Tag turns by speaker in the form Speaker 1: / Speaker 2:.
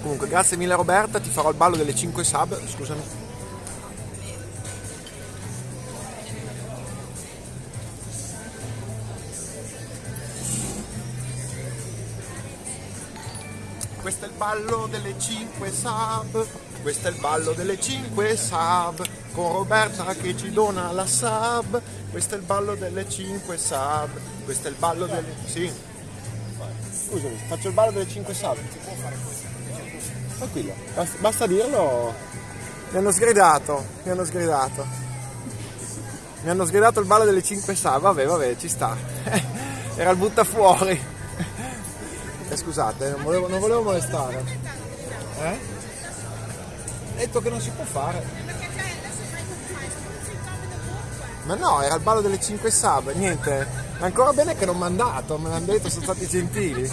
Speaker 1: Comunque, grazie mille Roberta, ti farò il ballo delle 5 sub, scusami. Questo è il ballo delle 5 sub, questo è il ballo delle 5 sub, con Roberta che ci dona la sub, questo è il ballo delle 5 sub, questo è il ballo delle... Sì. Scusami, faccio il ballo delle 5 sub. Tranquillo, basta, basta dirlo. Mi hanno sgridato, mi hanno sgridato. Mi hanno sgridato il ballo delle 5 sub, vabbè, vabbè, ci sta. Era il buttafuori. Eh, scusate, non volevo, non volevo molestare. Eh? Detto che non si può fare. Ma no, era il ballo delle 5 sub, niente. Ancora bene che non mi hanno dato, me l'hanno detto, sono stati gentili.